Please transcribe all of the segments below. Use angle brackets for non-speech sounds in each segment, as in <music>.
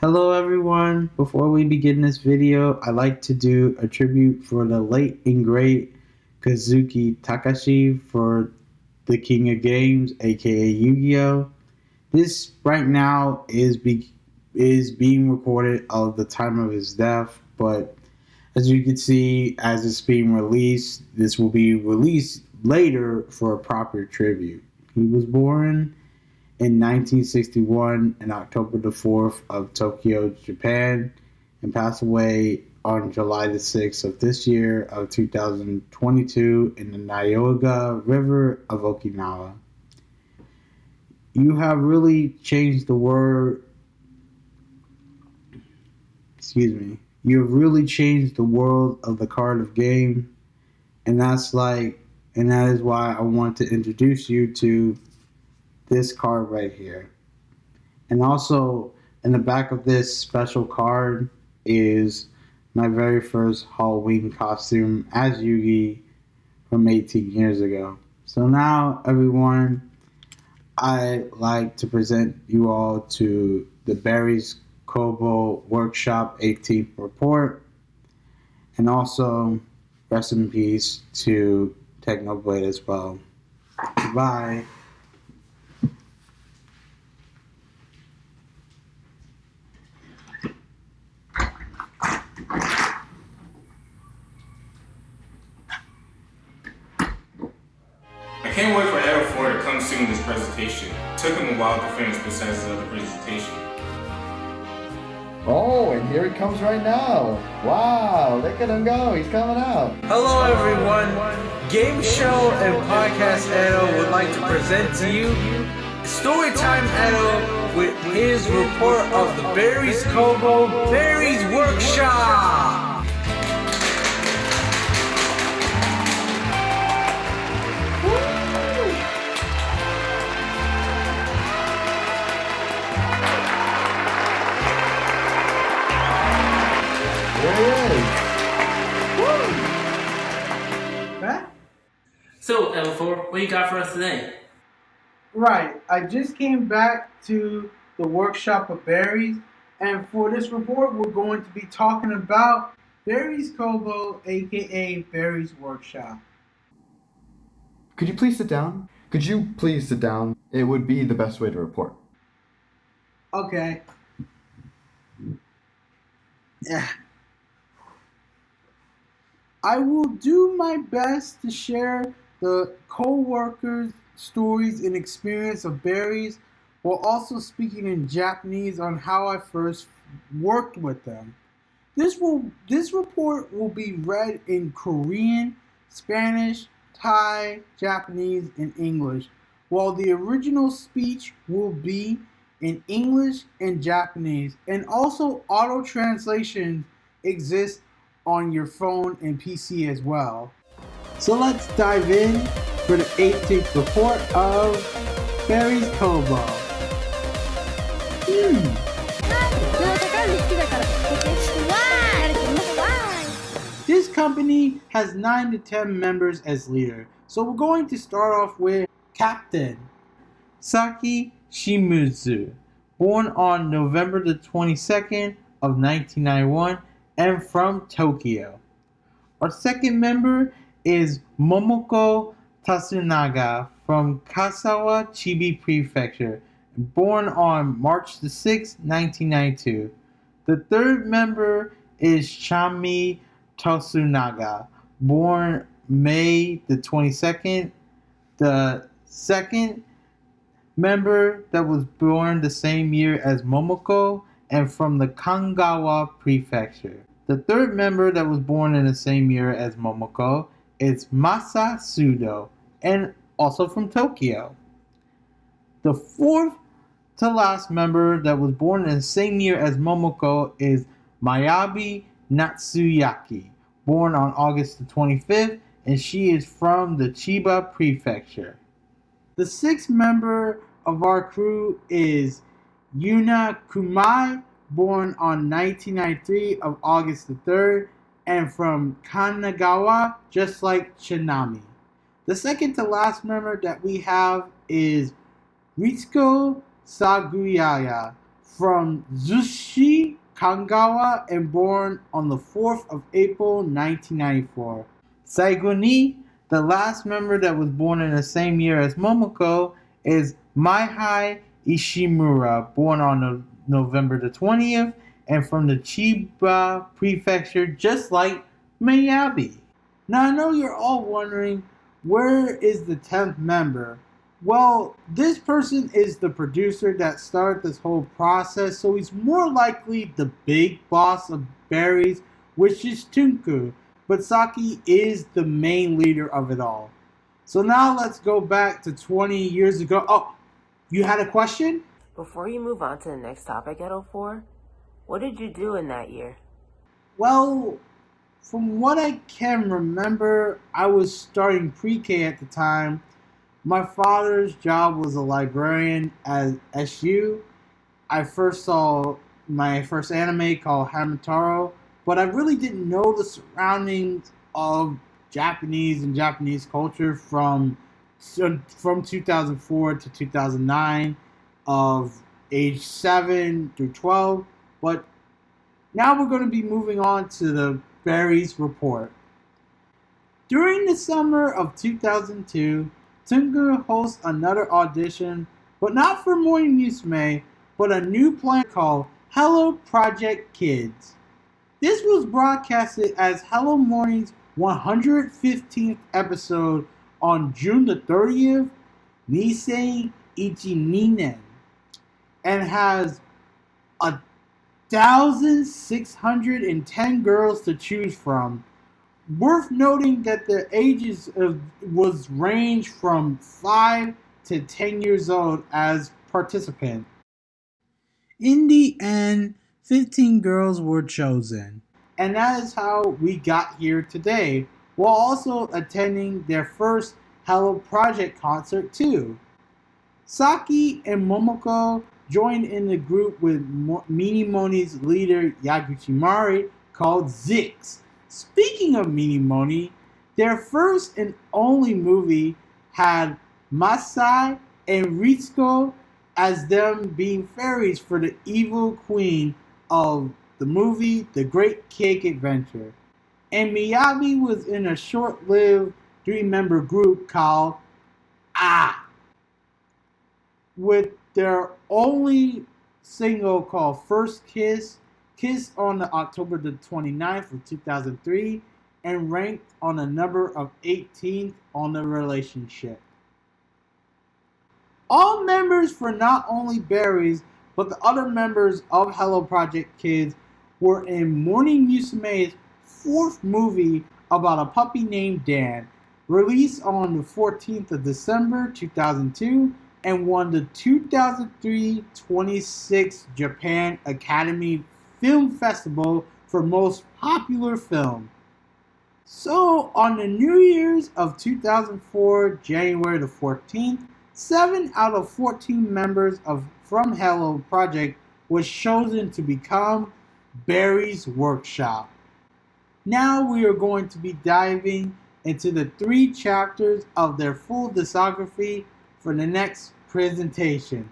Hello everyone, before we begin this video, I'd like to do a tribute for the late and great Kazuki Takahashi for the King of Games, aka Yu-Gi-Oh! This right now is be is being recorded of the time of his death, but as you can see, as it's being released, this will be released later for a proper tribute. He was born in 1961 in October the 4th of Tokyo, Japan, and passed away on July the 6th of this year of 2022 in the Nyoga River of Okinawa. You have really changed the word. Excuse me. You have really changed the world of the card of game, and that's like, and that is why I want to introduce you to this card right here. And also in the back of this special card is my very first Halloween costume as Yugi from 18 years ago. So now everyone, I like to present you all to the Barry's Kobo Workshop 18th report and also rest in peace to Technoblade as well. Bye. Can't wait for Edo 4 to come soon this presentation. Took him a while to finish besides the other presentation. Oh, and here he comes right now. Wow, look at him go. He's coming out. Hello, everyone. Game Show and Podcast Edo would like to present to you Storytime Edo with his report of the Barry's Kobo Barry's Workshop. So, L4, what you got for us today? Right. I just came back to the workshop of berries, and for this report, we're going to be talking about Berries Kobo, aka Berries Workshop. Could you please sit down? Could you please sit down? It would be the best way to report. Okay. Yeah. I will do my best to share the co-workers' stories and experience of berries while also speaking in Japanese on how I first worked with them. This will this report will be read in Korean, Spanish, Thai, Japanese, and English, while the original speech will be in English and Japanese. And also auto translation exists on your phone and PC as well. So let's dive in for the 18th report of Barry's Combo. Hmm. This company has 9 to 10 members as leader, so we're going to start off with Captain Saki Shimizu, born on November the 22nd of 1991 and from Tokyo. Our second member is Momoko Tsugunaga from Kasawa Chibi Prefecture, born on March the 6th, 1992. The third member is Chami Tosunaga, born May the 22nd. The second member that was born the same year as Momoko and from the Kanagawa Prefecture. The third member that was born in the same year as Momoko is Masa Sudo and also from Tokyo. The fourth to last member that was born in the same year as Momoko is Miyabi Natsuyaki, born on August the 25th, and she is from the Chiba Prefecture. The sixth member of our crew is Yuna Kumai, born on 1993 of August the 3rd, and from Kanagawa, just like Shinami. The second to last member that we have is Risako Saguyaya from Zushi Kanagawa and born on the 4th of April 1994. Saiguni, the last member that was born in the same year as Momoko, is Maiha Ishimura, born on no- November the 20th and from the Chiba prefecture, just like Miyabi. Now, I know you're all wondering where is the 10th member? Well, this person is the producer that started this whole process, so he's more likely the big boss of berries, which is Tsunku. But Saki is the main leader of it all. So now let's go back to 20 years ago. Oh, you had a question? Before you move on to the next topic at 04, what did you do in that year? Well, from what I can remember, I was starting pre K at the time. My father's job was a librarian at SU. I first saw my first anime called Hamataro, but I really didn't know the surroundings of Japanese and Japanese culture from from 2004 to 2009 of age 7 through 12 but now we're going to be moving on to the Berries report. During the summer of 2002, Tunga hosts another audition, but not for Morning Musume, but a new plan called Hello Project Kids. This was broadcasted as Hello Morning's 115th episode on June the 30th, Nisei Ichininen, and has a 1,610 girls to choose from. Worth noting that the ages of was range from 5 to 10 years old as participant. In the end, 15 girls were chosen. And that is how we got here today, while also attending their first Hello Project concert too. Saki and Momoko joined in the group with Mo- Minimoni's leader Yaguchi Mari called Zix. Speaking of Minimoni, their first and only movie had Masai and Ritsuko as them being fairies for the evil queen of the movie The Great Cake Adventure. And Miyabi was in a short lived three member group called Ah with their only single called First Kiss, kissed on the October the 29th of 2003 and ranked on the number of 18th on the relationship. All members for not only Berries, but the other members of Hello Project Kids were in Morning Musume's fourth movie about a puppy named Dan, released on the 14th of December 2002 and won the 2003 26 Japan Academy Film Festival for Most Popular Film. So, on the New Year's of 2004, January the 14th, 7 out of 14 members of From Hello Project was chosen to become Barry's Workshop. Now we are going to be diving into the three chapters of their full discography for the next presentation.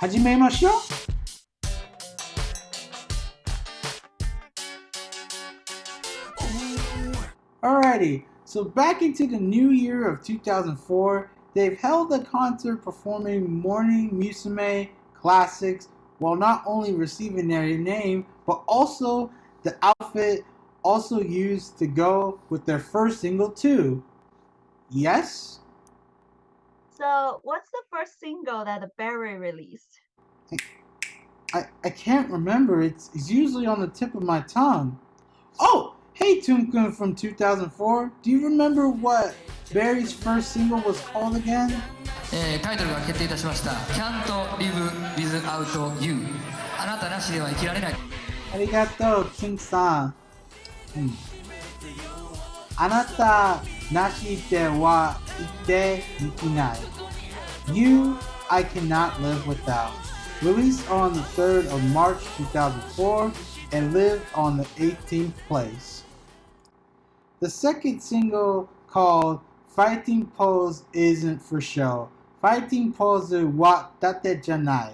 Hajime show? Alrighty, so back into the new year of 2004, they've held a concert performing Morning Musume classics while not only receiving their name, but also the outfit also used to go with their first single too. Yes, So, what's the first single that the Berry released? I, I can't remember. It's, it's usually on the tip of my tongue. Oh, hey Toon-kun from 2004. Do you remember what Barry's first single was called again? えータイトルが決定いたしました「Can't Live Without You」あなたなしでは生きられない Arigato, King-san. Hmm. あなたなしでは生きていけない。You, I cannot live without. Released on the 3rd of March 2004 and lived on the 18th place. The second single called Fighting Pose Isn't for Show. Fighting Pose wa tate janai.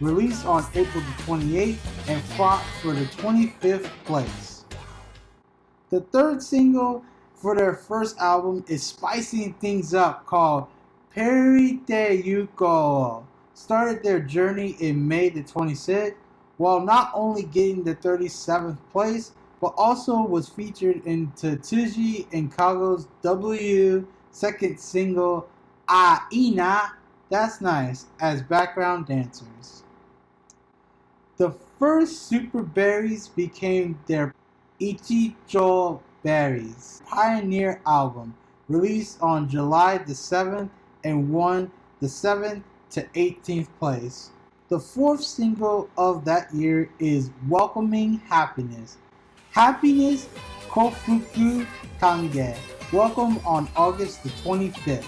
released on April the 28th and fought for the 25th place. The third single for their first album is spicing things up called Peri Te Yuko. Started their journey in May the 26th while not only getting the 37th place but also was featured in Tsuji and Kago's W second single Aina, that's nice, as background dancers. The first Super Berries became their Ichijo Berries Pioneer album, released on July the 7th and won the 7th to 18th place. The fourth single of that year is Welcoming Happiness. Happiness Kofuku Kange, welcome on August the 25th,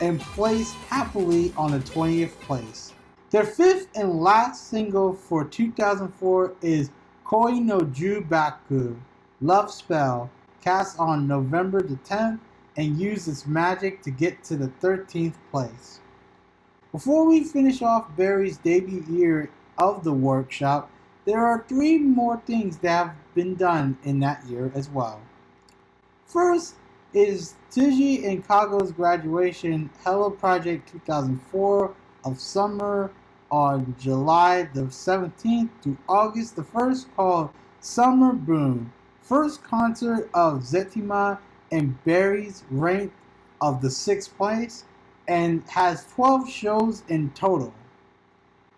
and placed happily on the 20th place. Their fifth and last single for 2004 is Koi no Jubaku, Love Spell, cast on November the 10th and its magic to get to the 13th place. Before we finish off Barry's debut year of the workshop, there are three more things that have been done in that year as well. First is Tsuji and Kago's graduation Hello Project 2004 of summer on July the 17th to August the 1st called Summer Boom. First concert of Zetima and Barry's ranked of the 6th place and has 12 shows in total.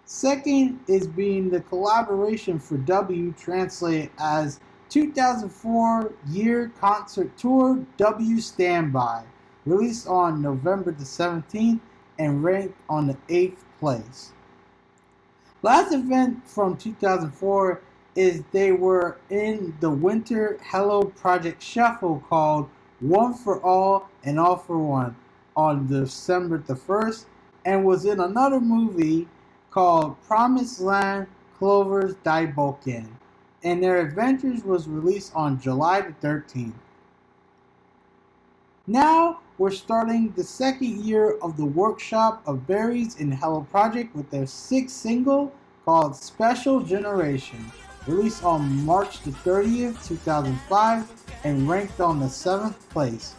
Second is being the collaboration for W translated as 2004 Year Concert Tour W Standby, released on November the 17th and ranked on the 8th place. Last event from 2004 is they were in the Winter Hello Project Shuffle called One for All and All for One on December the 1st and was in another movie called Promised Land Clover's Die Daiboken, and their adventures was released on July the 13th. Now we're starting the second year of the workshop of Berries in Hello Project with their sixth single called Special Generation, released on March the 30th, 2005, and ranked on the 7th place.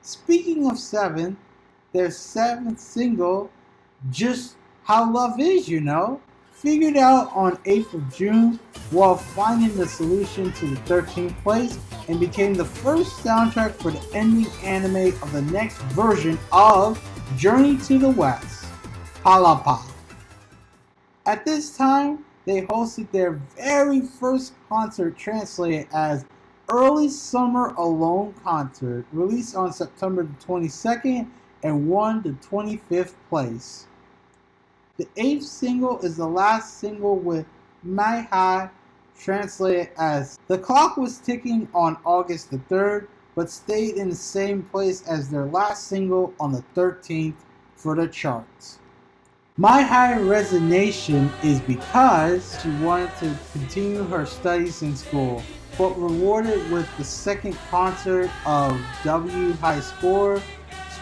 Speaking of 7th, their seventh single, Just How Love Is, you know, figured out on 8th of June while finding the solution to the 13th place and became the first soundtrack for the ending anime of the next version of Journey to the West, Palapa. At this time, they hosted their very first concert translated as Early Summer Alone Concert, released on September the 22nd and won the 25th place. The eighth single is the last single with My High, translated as The clock was ticking on August the 3rd, but stayed in the same place as their last single on the 13th for the charts. My high resignation is because she wanted to continue her studies in school, but rewarded with the second concert of W High Score,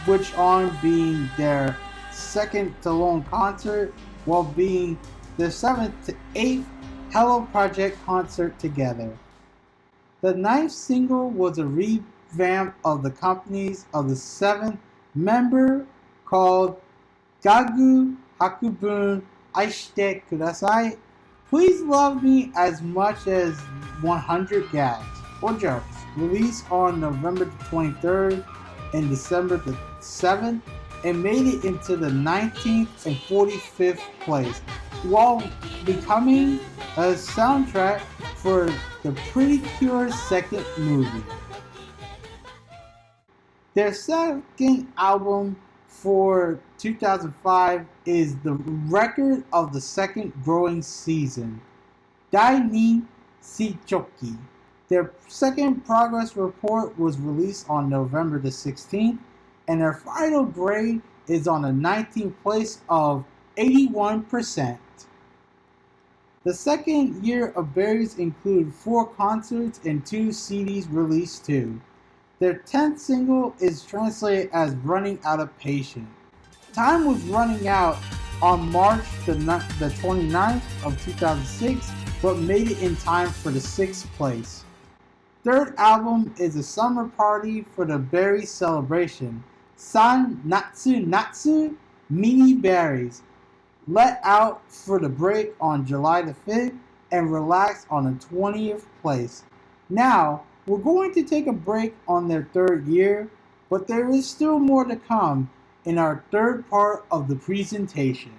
Switch On being their second to lone concert, while being the seventh to eighth Hello Project concert together. The ninth single was a revamp of the companies of the seventh member called Gagu Hakubun Aishite Kudasai. Please love me as much as 100 gags or jokes. Released on November the 23rd and December the 7th and made it into the 19th and 45th place while becoming a soundtrack for the Pretty Cure second movie. Their second album for 2005 is the record of the second growing season, Dai ni Shichoki. Their second progress report was released on November the 16th, and their final grade is on the 19th place of 81%. The second year of Berries included four concerts and two CDs released too. Their 10th single is translated as Running Out of Patience. Time was running out on March the, the 29th of 2006, but made it in time for the sixth place. Third album is a summer party for the berry celebration. San Natsu Natsu Mini Berries. Let out for the break on July the 5th and relax on the 20th place. Now, we're going to take a break on their third year, but there is still more to come in our third part of the presentation.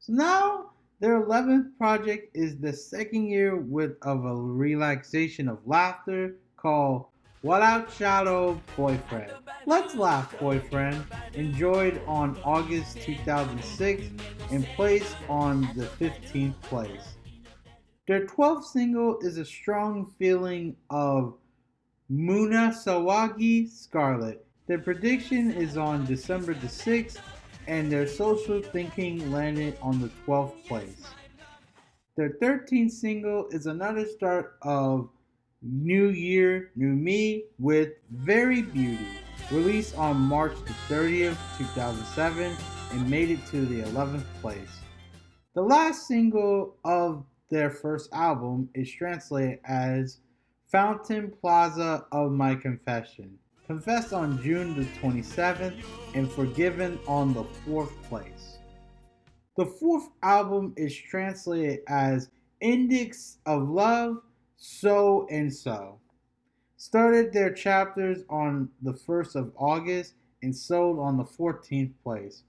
So now their 11th project is the second year with of a relaxation of laughter called What Out Shadow Boyfriend. Let's Laugh Boyfriend, enjoyed on August 2006 and placed on the 15th place. Their 12th single is a strong feeling of Muna Sawagi Scarlet. Their prediction is on December the 6th, and their social thinking landed on the 12th place. Their 13th single is another start of New Year, New Me with Very Beauty, released on March the 30th, 2007, and made it to the 11th place. The last single of their first album is translated as Fountain Plaza of My Confession, confessed on June the 27th and forgiven on the fourth place. The fourth album is translated as Index of Love, So and So. Started their chapters on the 1st of August and sold on the 14th place.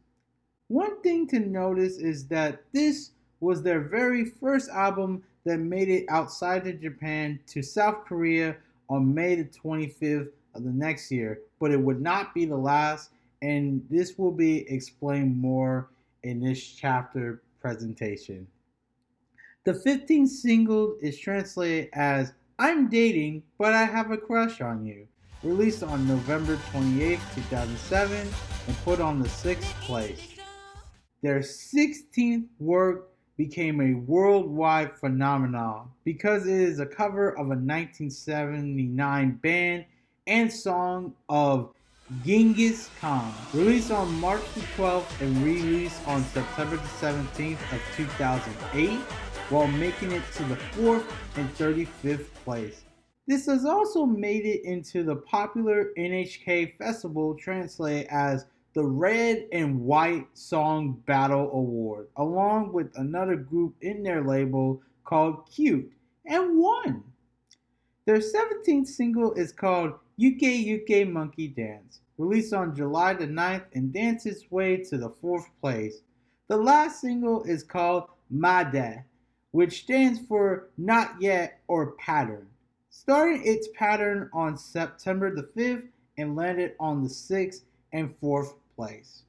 One thing to notice is that this was their very first album that made it outside of Japan to South Korea on May the 25th of the next year, but it would not be the last, and this will be explained more in this chapter presentation. The 15th single is translated as I'm dating, but I have a crush on you, released on November 28, 2007, and put on the 6th place. Their 16th work became a worldwide phenomenon because it is a cover of a 1979 band and song of Genghis Khan, released on March the 12th and released on September the 17th of 2008, while making it to the 4th and 35th place. This has also made it into the popular NHK festival translated as the Red and White Song Battle Award, along with another group in their label called Cute, and won. Their 17th single is called Yuke Yuke Monkey Dance, released on July the 9th and danced its way to the fourth place. The last single is called Made, which stands for Not Yet or Pattern, starting its pattern on September the 5th and landed on the 6th and 4th place.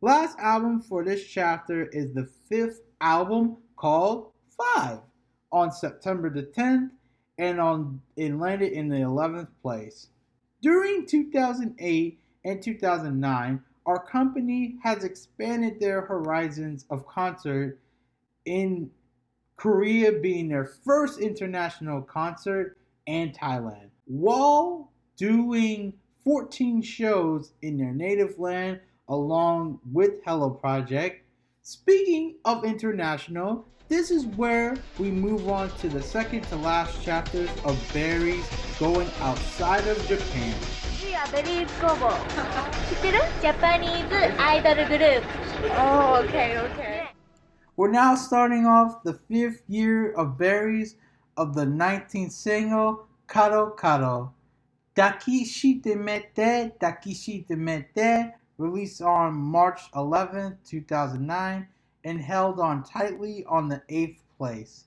Last album for this chapter is the fifth album called Five on September the 10th and on it landed in the 11th place. During 2008 and 2009, our company has expanded their horizons of concert in Korea being their first international concert and Thailand while doing 14 shows in their native land along with Hello Project. Speaking of international, this is where we move on to the second to last chapters of berries going outside of Japan. We are Barry's Gobo. Japanese idol group. Oh, okay, okay. We're now starting off the fifth year of berries of the 19th single, Karo Karo. Dakishite Mete, Dakishite Mete, released on March 11, 2009 and held on tightly on the 8th place.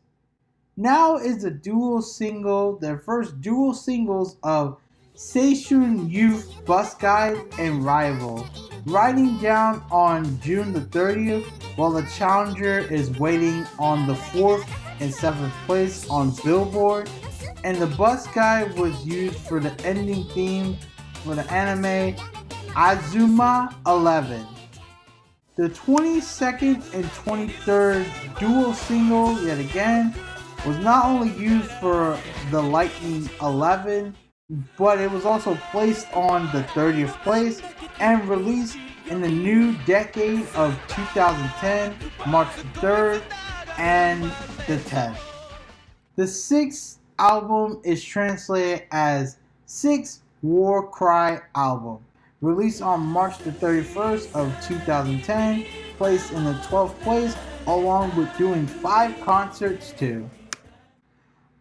Now is the dual single, their first dual singles of Seishun Youth Bus Guide and Rival, riding down on June the 30th, while the challenger is waiting on the 4th and 7th place on Billboard, and the bus guide was used for the ending theme for the anime Azuma 11. The 22nd and 23rd dual single, yet again, was not only used for the Lightning 11, but it was also placed on the 30th place and released in the new decade of 2010, March the 3rd and the 10th. The sixth album is translated as Six War Cry Album, released on March the 31st of 2010, placed in the 12th place along with doing five concerts too.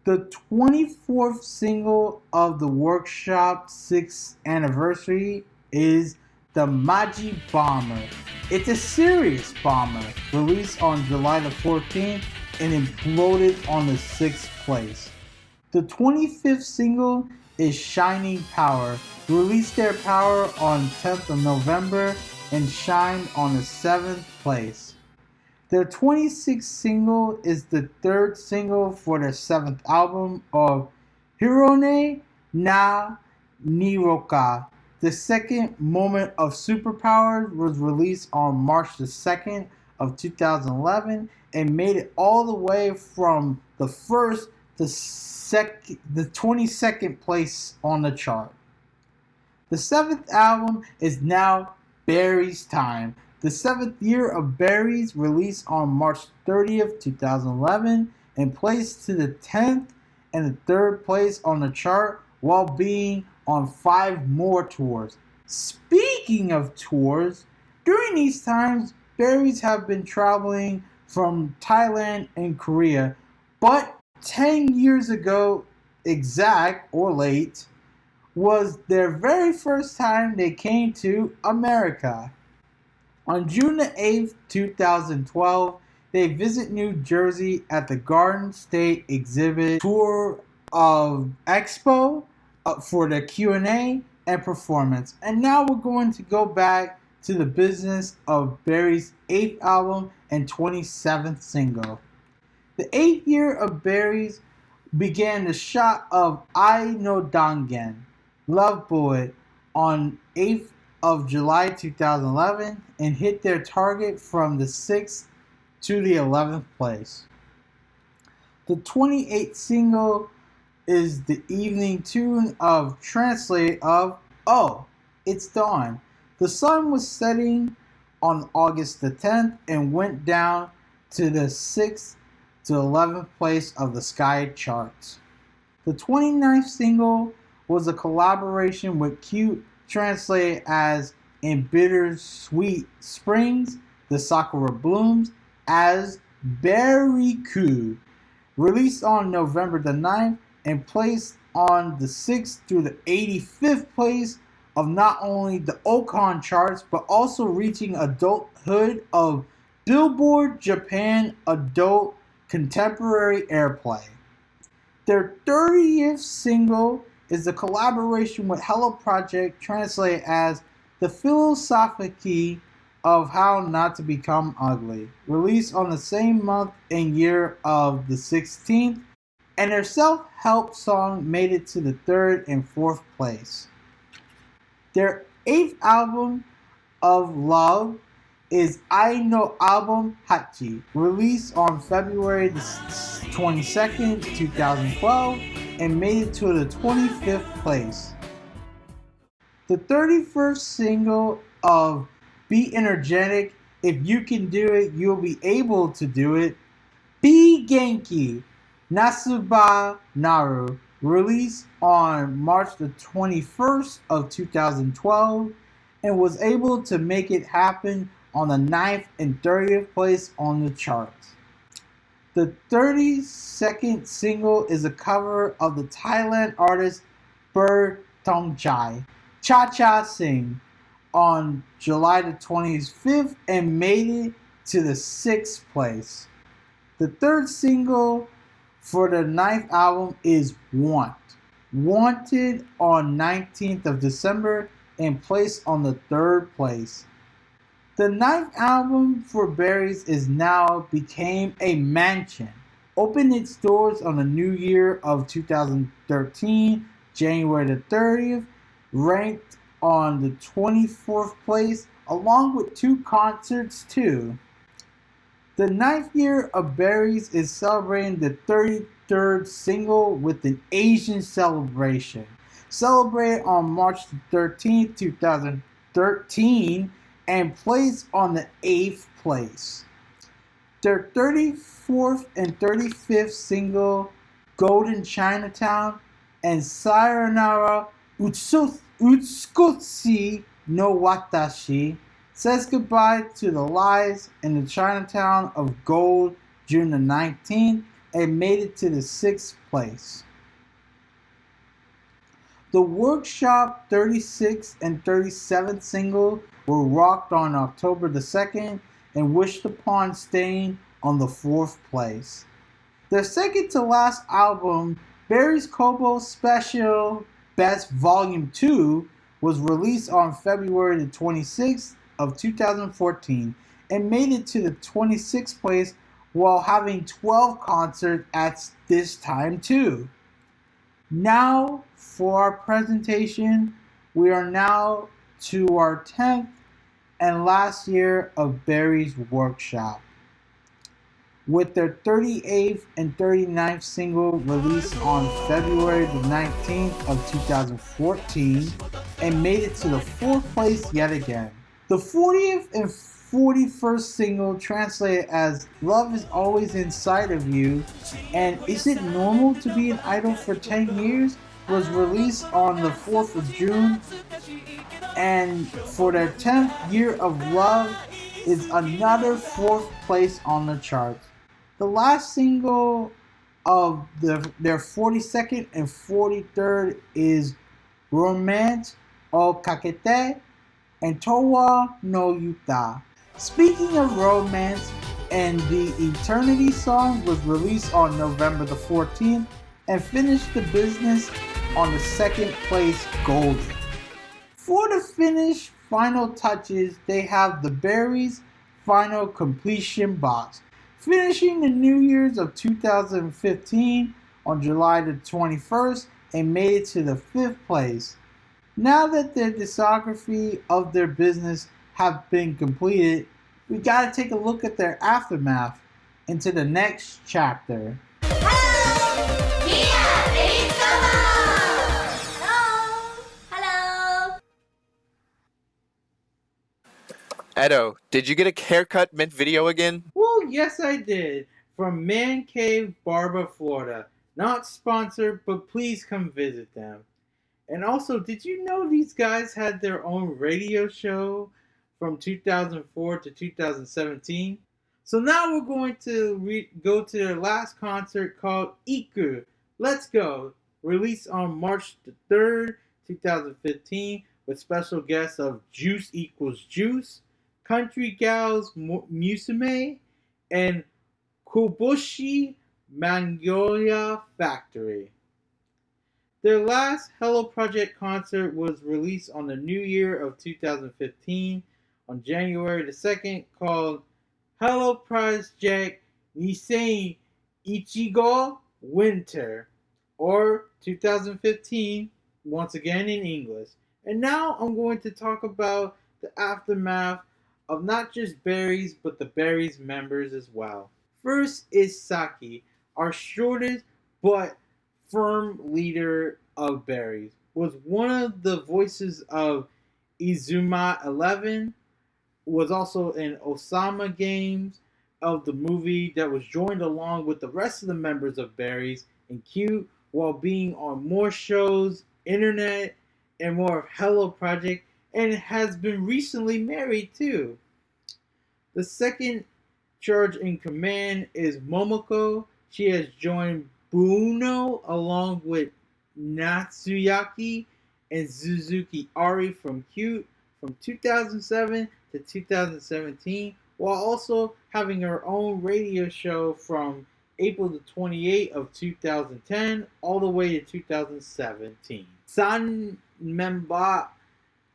The 24th single of the workshop 6th anniversary is the Maji Bomber. It's a serious bomber released on July the 14th and imploded on the 6th place. The 25th single is Shining Power, released their power on 10th of November and shined on the 7th place. Their 26th single is the third single for their seventh album of Hirone na Niroka. The second Moment of Superpowers was released on March the 2nd of 2011 and made it all the way from the first to sec- the 22nd place on the chart. The seventh album is now Barry's Time, the seventh year of Barry's released on March 30th, 2011, and placed to the 10th and the third place on the chart while being on five more tours. Speaking of tours, during these times, Barry's have been traveling from Thailand and Korea, but 10 years ago, exact or late, was their very first time they came to America. On June 8, 2012, they visit New Jersey at the Garden State exhibit tour of Expo uh, for the Q&A and performance. And now we're going to go back to the business of Barry's 8th album and 27th single. The 8th year of berries began the shot of I No Dangen, Love Boy, on 8th of July 2011 and hit their target from the 6th to the 11th place. The 28th single is the evening tune of Translate of Oh, It's Dawn. The sun was setting on August the 10th and went down to the 6th to the 11th place of the Sky charts. The 29th single was a collaboration with Cute translated as in bittersweet springs, the sakura blooms as Berry-ku. Released on November the 9th and placed on the 6th through the 85th place of not only the Oricon charts but also reaching adulthood of Billboard Japan Adult Contemporary Airplay. Their 30th single is a collaboration with Hello Project, translated as The Philosophy of How Not to Become Ugly, released on the same month and year of the 16th, and their self help song made it to the third and fourth place. Their eighth album of love is I No Album Hachi, released on February the 22nd, 2012 and made it to the 25th place. The 31st single of Be Energetic, If You Can Do It, You'll Be Able to Do It, Be Genki, Nasuba Naru, released on March the 21st of 2012 and was able to make it happen on the 9th and 30th place on the charts. The 32nd single is a cover of the Thailand artist Ber Tongchai, Cha Cha Sing, on July the 25th and made it to the 6th place. The third single for the ninth album is Want. Wanted on 19th of December and placed on the third place. The ninth album for Berries is now became a mansion. Opened its doors on the new year of 2013, January the 30th, ranked on the 24th place, along with two concerts too. The ninth year of Berries is celebrating the 33rd single with an Asian celebration. celebrated on March 13th, 2013, and placed on the 8th place. Their 34th and 35th single, Golden Chinatown, and Sayonara Utsu- Utsukutsu no Watashi, says goodbye to the lies in the Chinatown of Gold June the 19th and made it to the 6th place. The Workshop 36 and 37th single were rocked on October the 2nd and wished upon staying on the 4th place. Their second to last album, Barry's Kobo Special Best Volume 2, was released on February the 26th of 2014 and made it to the 26th place while having 12 concerts at this time too. Now for our presentation, we are now to our 10th and last year of Barry's Workshop. With their 38th and 39th single released on February the 19th of 2014 and made it to the fourth place yet again. The 40th and 41st single translated as Love is Always Inside of You and Is It Normal to Be an Idol for 10 Years was released on the 4th of June and for their 10th year of love is another fourth place on the charts. The last single of the, their 42nd and 43rd is Romance o Kakete and Towa no Yuta. Speaking of romance, and the Eternity song was released on November the 14th and finished the business on the second place Golden. For the finish final touches, they have the Berries final completion box, finishing the New Year's of 2015 on July the 21st and made it to the fifth place. Now that their discography of their business have been completed, we gotta take a look at their aftermath into the next chapter. Edo, did you get a haircut mint video again? Well, yes, I did. From Man Cave Barber, Florida. Not sponsored, but please come visit them. And also, did you know these guys had their own radio show from 2004 to 2017? So now we're going to go to their last concert called Iku. Let's go. Released on March the 3rd, 2015, with special guests of Juice Equals Juice, Country Gals Mu- Musume, and Kuboshi Magnolia Factory. Their last Hello Project concert was released on the new year of 2015 on January the 2nd called Hello Project Nisei Ichigo Winter or 2015 once again in English. And now I'm going to talk about the aftermath of not just Berries but the Berries members as well. First is Saki, our shortest but firm leader of Berries, was one of the voices of Izuma 11, was also in Osama Games of the movie that was joined along with the rest of the members of Berries and Cute while being on more shows, internet, and more of Hello Project, and has been recently married too. The second charge in command is Momoko. She has joined Buono along with Natsuyaki and Suzuki Airi from Cute from 2007 to 2017, while also having her own radio show from April the 28th of 2010 all the way to 2017. San Memba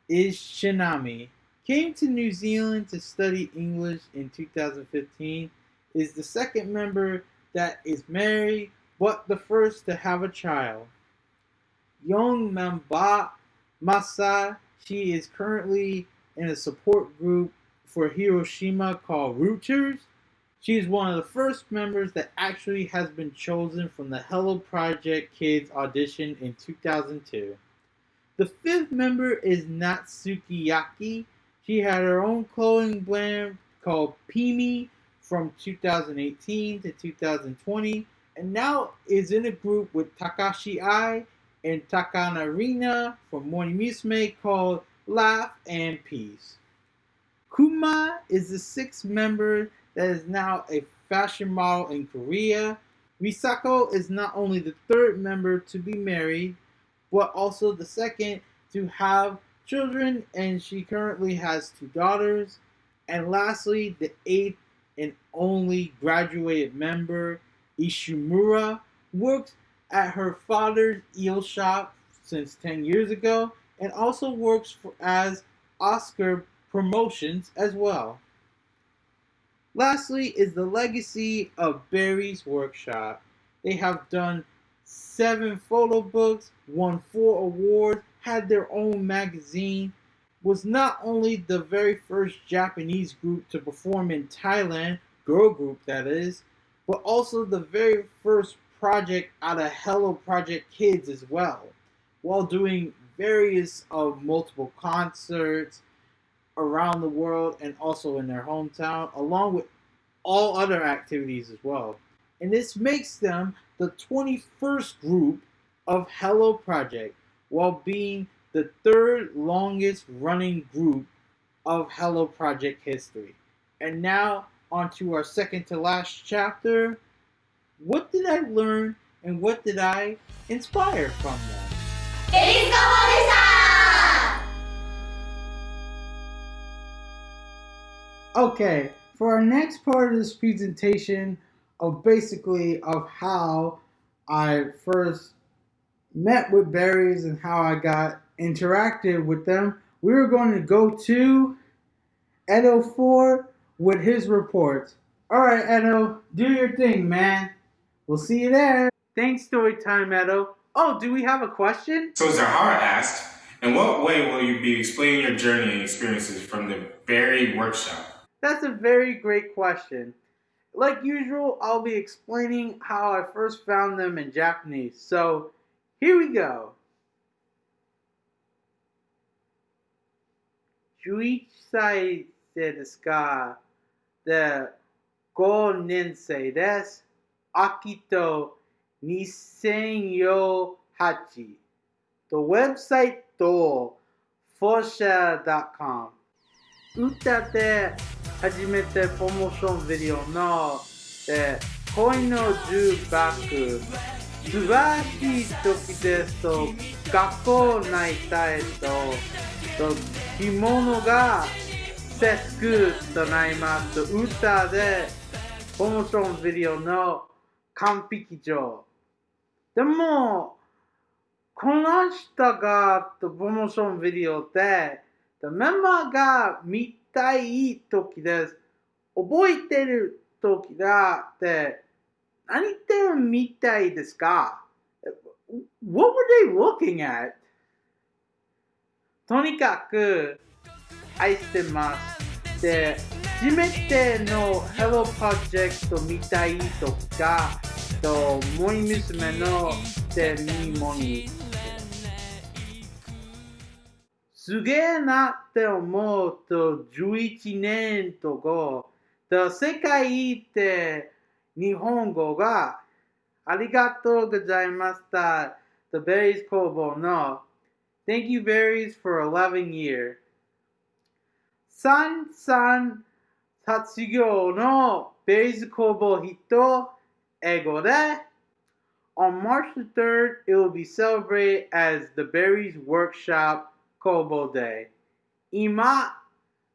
is Shinami. Came to New Zealand to study English in 2015. Is the second member that is married, but the first to have a child. Young Mamba Masa, she is currently in a support group for Hiroshima called Rooters. She is one of the first members that actually has been chosen from the Hello Project Kids audition in 2002. The fifth member is Natsuki Yaki. She had her own clothing brand called Pimi from 2018 to 2020, and now is in a group with Takashi Ai and Takana Rina from Morning Musume called Laugh and Peace. Kuma is the sixth member that is now a fashion model in Korea. Risako is not only the third member to be married, but also the second to have children, and she currently has two daughters. And lastly, the eighth and only graduated member, Ishimura, works at her father's eel shop since 10 years ago and also works for, as Oscar Promotions as well. Lastly is the legacy of Berryz Workshop. They have done seven photo books, won four awards, had their own magazine, was not only the very first Japanese group to perform in Thailand, girl group that is, but also the very first project out of Hello Project Kids as well, while doing various of multiple concerts around the world and also in their hometown, along with all other activities as well. And this makes them the 21st group of Hello Project, while being the third longest running group of Hello Project history. And now, on to our second to last chapter. What did I learn and what did I inspire from them? Okay, for our next part of this presentation of basically of how I first met with berries and how I got interactive with them, we are going to go to Edo 4 with his report. All right, Edo, do your thing, man. We'll see you there. Thanks, story time, Edo. Oh, do we have a question? So Zahara asked, in what way will you be explaining your journey and experiences from the Berry Workshop? That's a very great question. Like usual, I'll be explaining how I first found them in Japanese. So, here we go. Juichai desu ka? The go nensei desu. Akito 2008. The website to fosha.com. Utate 初めてプロモーションビデオので恋の重爆素晴らしい時ですと学校内たいとと着物が節句となります。と歌でプロモーションビデオの完璧上。でもこの人がプロモーションビデオでメンバーが見たい時です。覚えてる時だって何言ってるみたいですか ?What were they looking at? とにかく愛してます。で、初めての Hello Project 見たいとか、と、モイ娘のでミモニすげえなって思うと11年と後、と世界って日本語がありがとうございました。The Berries 工房の Thank you Berries for 11 year 三三卒業の Berries 工房人英語で On March the 3rd, it will be celebrated as the Berries Workshop Kobo Day. Ima,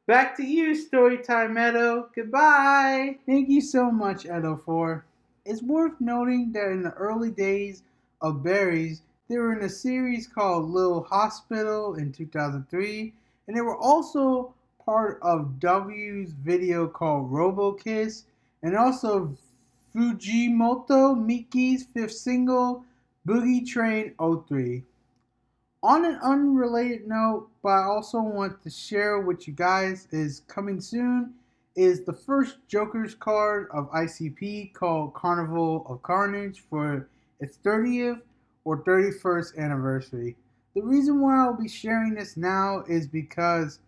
back to you, Storytime Edo. Goodbye. Thank you so much, Edo, for. It's worth noting that in the early days of Berries, they were in a series called Little Hospital in 2003, and they were also part of W's video called Robo RoboKiss, and also Fujimoto Miki's fifth single, Boogie Train 03. On an unrelated note, but I also want to share with you guys is coming soon is the first Joker's card of ICP called Carnival of Carnage for its 30th or 31st anniversary. The reason why I'll be sharing this now is because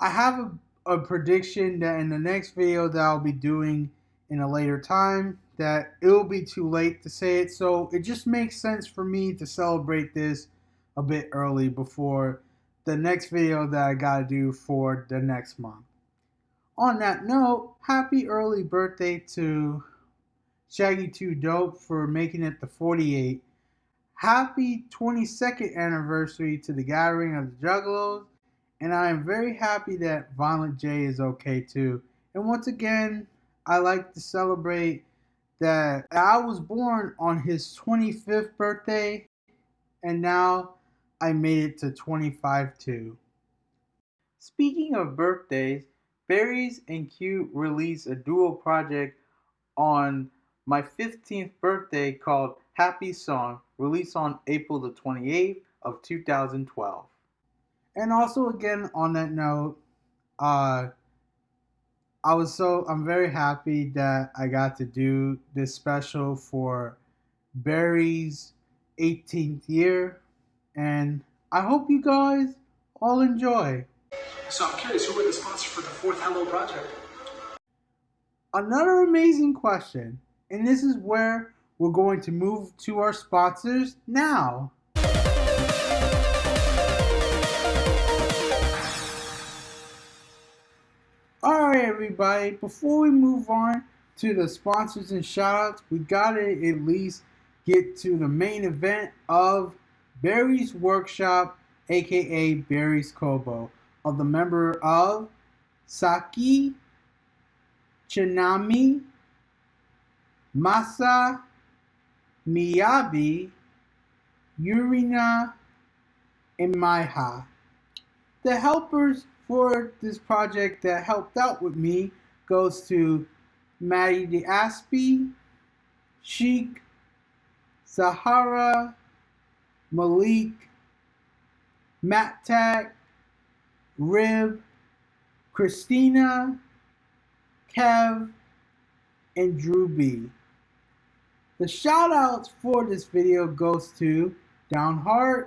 I have a, a prediction that in the next video that I'll be doing in a later time that it'll be too late to say it. So it just makes sense for me to celebrate this a bit early before the next video that I gotta do for the next month. On that note, happy early birthday to Shaggy 2 Dope for making it the 48. Happy 22nd anniversary to the Gathering of the Juggalos, and I am very happy that Violent J is okay too. And once again, I like to celebrate that I was born on his 25th birthday, and now I made it to 25 too. Speaking of birthdays, Berries and Q released a duo project on my 15th birthday called Happy Song, released on April the 28th of 2012. And also again on that note, uh I was so I'm very happy that I got to do this special for Berryz 18th year and I hope you guys all enjoy. So I'm curious, who were the sponsors for the fourth Hello project? Another amazing question, and this is where we're going to move to our sponsors now. Alright, everybody, before we move on to the sponsors and shoutouts, we gotta at least get to the main event of Berryz Workshop, aka Berryz Kobo, of the member of Saki, Chinami, Masa, Miyabi, Yurina, and Maiha. The helpers for this project that helped out with me goes to Maddie the Aspie, Sheik, Sahara, Malik, Matt Tag, Rib, Christina, Kev, and Drew B. The shoutouts for this video goes to Downheart,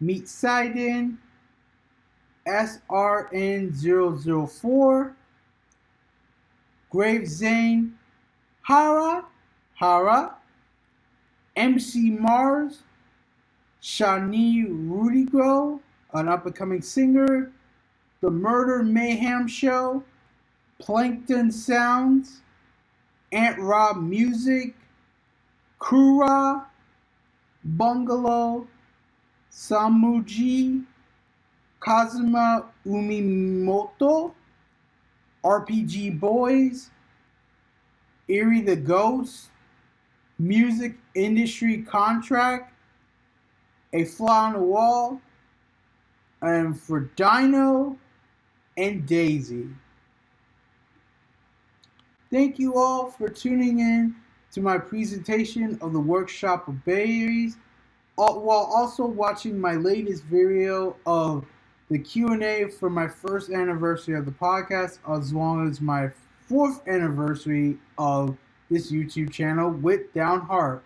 Meet Sidon, SRN004, Grave Zane, Hara, Hara, MC Mars, Shani Rudigo, an up and coming singer, The Murder Mayhem Show, Plankton Sounds, Ant Rob Music, Kura, Bungalow, Samuji, Kazuma Umimoto, RPG Boys, Eerie the Ghost, Music Industry Contract, A Fly on the Wall, and for Dino and Daisy. Thank you all for tuning in to my presentation of the workshop of berries, uh, while also watching my latest video of the Q&A for my first anniversary of the podcast, as well as my fourth anniversary of this YouTube channel with Downheart.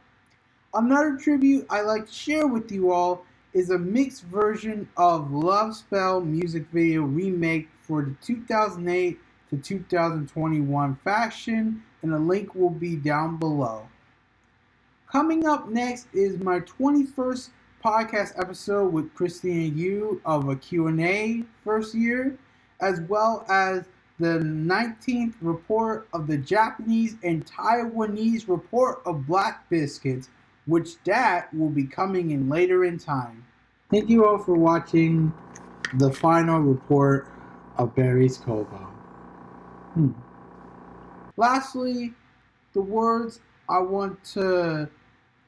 Another tribute I like to share with you all is a mixed version of Love Spell music video remake for the 2008 to 2021 faction, and a link will be down below. Coming up next is my 21st podcast episode with Christina Yu of a Q&A first year, as well as the 19th report of the Japanese and Taiwanese report of Black Biscuits, which that will be coming in later in time. Thank you all for watching the final report of Berryz Kobo. Hmm. Lastly, the words I want to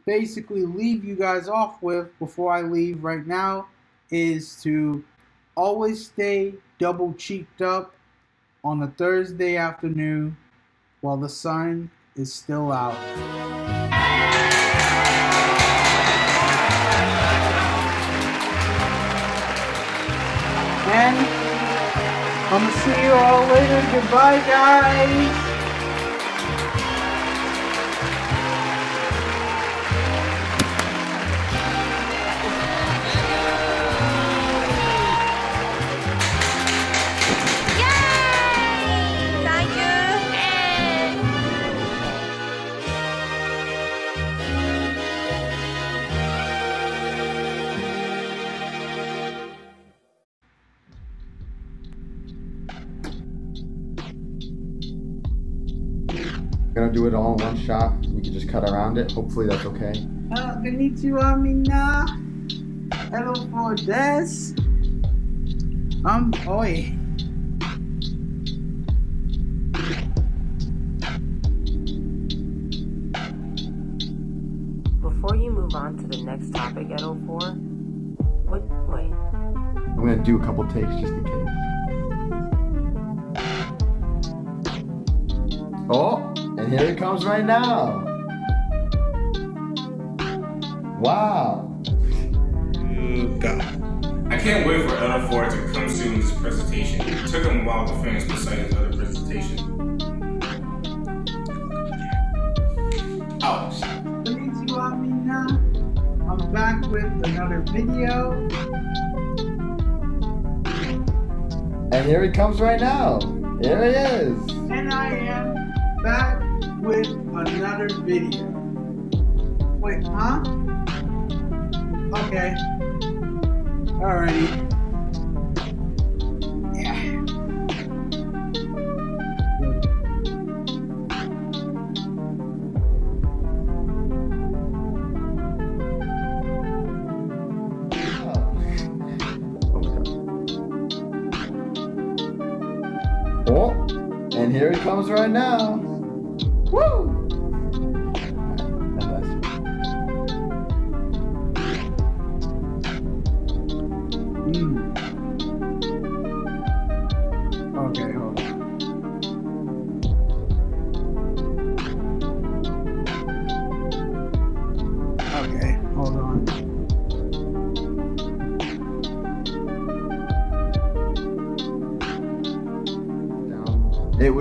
basically leave you guys off with before I leave right now is to always stay double cheeked up on a Thursday afternoon while the sun is still out. And I'm gonna see you all later. Goodbye, guys. Do it all in one shot. We can just cut around it. Hopefully that's okay. Uh, konnichiwa minna. Hello for this. Um, oi. Before you move on to the next topic at 04, what, wait, I'm gonna do a couple takes just in case. Oh, and here it comes right now. Wow. God. I can't wait for Edo 4 to come soon with his presentation. It took him a while to finish beside his other presentation. Ouch. Konnichiwa minna. I'm back with another video. And here he comes right now. Here it is. And I am back with another video. Wait, huh? Okay. Alrighty.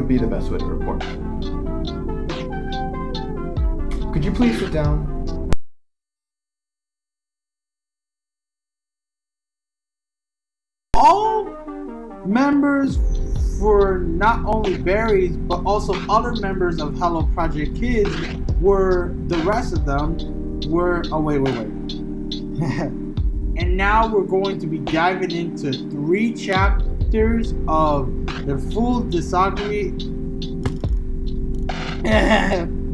Would be the best way to report. Could you please sit down? all members for not only berries but also other members of Hello Project Kids were the rest of them were oh wait wait wait <laughs> and now we're going to be diving into three chapters of the full discography <laughs>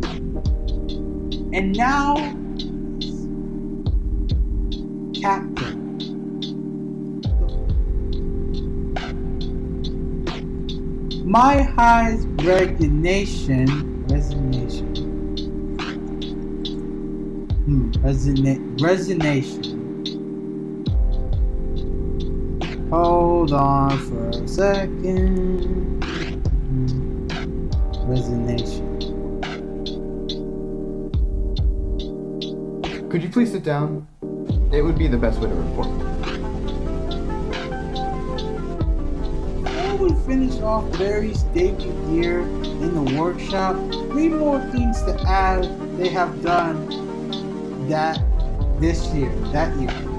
and now Captain. My highest resignation, resignation, hmm, resina- resignation. Hold on for second. Resignation. Could you please sit down? It would be the best way to report. Before we finish off Berryz debut year in the workshop, three more things to add they have done that this year, that year.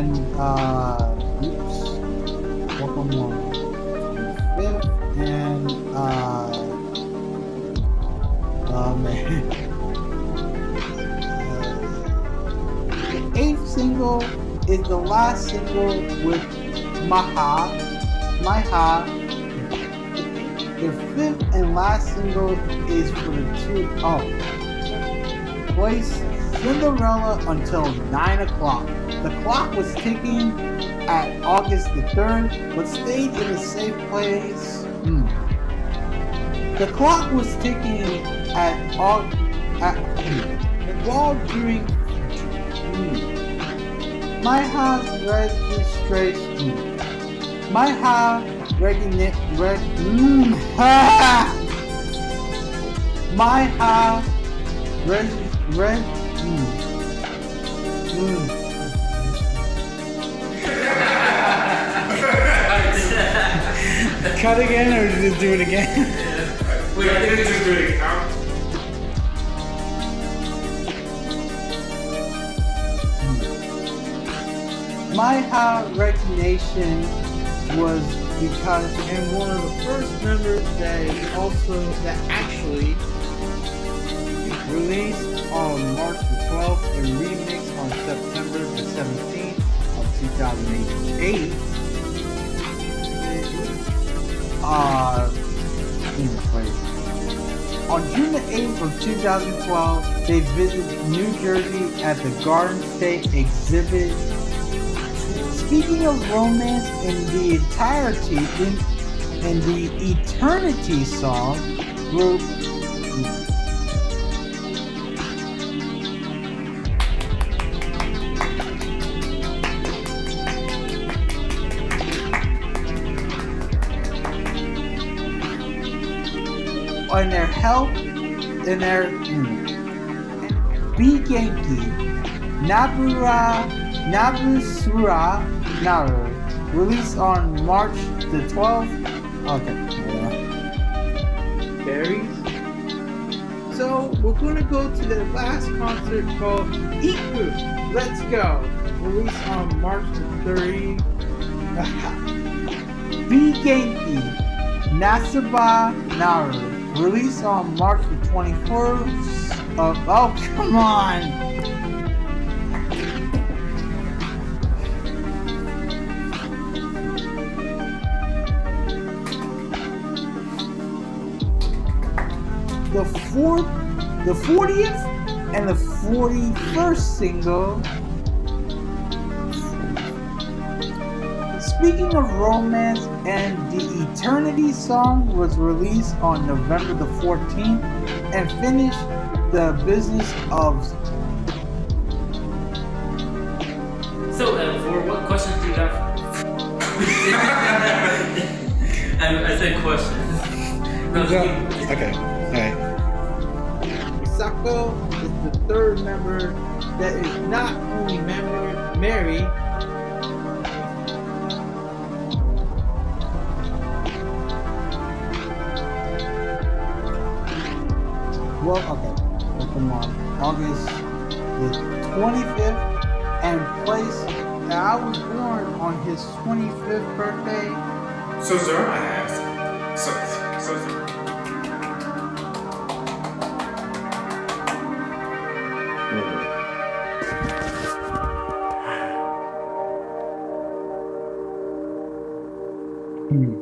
And uh oops. One. Fifth and uh oh man. The <laughs> eighth single is the last single with Maiha. Maiha. The fifth and last single is for the two oh. Place Cinderella until 9 o'clock. The clock was ticking at August the 3rd, but stayed in a safe place. Hmm. The clock was ticking at August. At, hmm. while during hmm. My house registration. My house regina- reg- mm! <laughs> My house reg reg mm, mm. Cut again or <laughs> just do it again? Wait, I didn't just do it again. My high recognition was because I'm one of the first members that also that actually released on March the 12th and remixed on September the 17th of 2008 in place. On June 8th of 2012, they visited New Jersey at the Garden State Exhibit. Speaking of romance in the entirety in, in the Eternity song group help in their mm, B Genki Nabura Nabusura Naru released on March the 12th. Okay. Berries. So we're gonna go to the last concert called Iku. Let's go. Released on March the 30th. <laughs> B Genki Naseba Naru released on March the 21st of oh come on. The fourth the 40th and the 41st single Speaking of romance, and the Eternity song was released on November the 14th and finished the business of. So, uh, L4, what questions do you have? <laughs> I, I said questions. <laughs> No, just give- Okay, alright. Sako is the third member that is not only member, married, I was born on his 25th birthday. So Zara asked, so, so Hmm.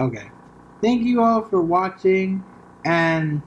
Okay. Thank you all for watching and